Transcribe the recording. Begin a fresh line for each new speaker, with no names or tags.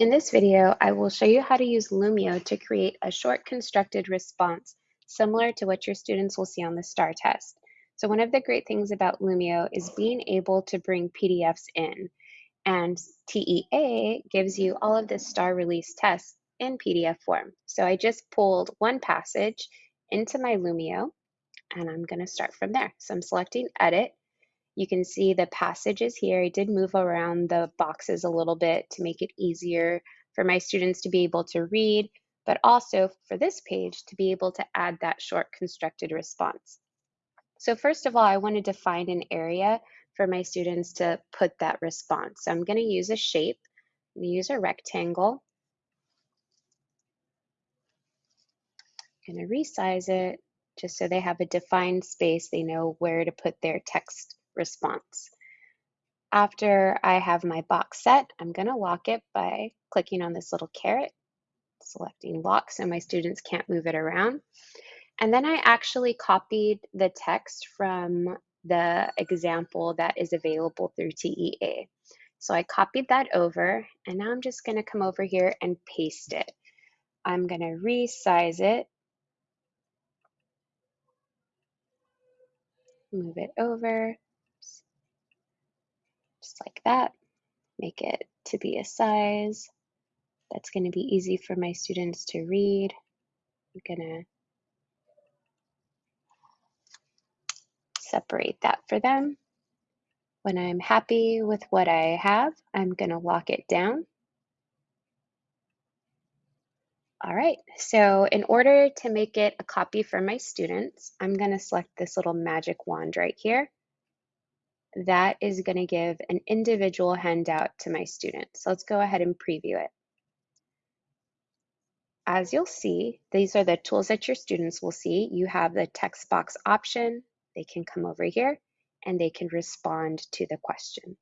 In this video, I will show you how to use Lumio to create a short constructed response similar to what your students will see on the STAAR test. So one of the great things about Lumio is being able to bring PDFs in and TEA gives you all of the STAAR release tests in PDF form. So I just pulled one passage into my Lumio and I'm gonna start from there. So I'm selecting edit you can see the passages here. I did move around the boxes a little bit to make it easier for my students to be able to read, but also for this page to be able to add that short constructed response. So first of all, I wanted to find an area for my students to put that response. So I'm gonna use a shape. I'm gonna use a rectangle. I'm gonna resize it just so they have a defined space. They know where to put their text response. After I have my box set, I'm going to lock it by clicking on this little caret, selecting lock so my students can't move it around. And then I actually copied the text from the example that is available through TEA. So I copied that over and now I'm just going to come over here and paste it. I'm going to resize it, move it over, like that. Make it to be a size that's going to be easy for my students to read. I'm going to separate that for them. When I'm happy with what I have, I'm going to lock it down. All right, so in order to make it a copy for my students, I'm going to select this little magic wand right here that is going to give an individual handout to my students. So let's go ahead and preview it. As you'll see, these are the tools that your students will see. You have the text box option. They can come over here and they can respond to the question.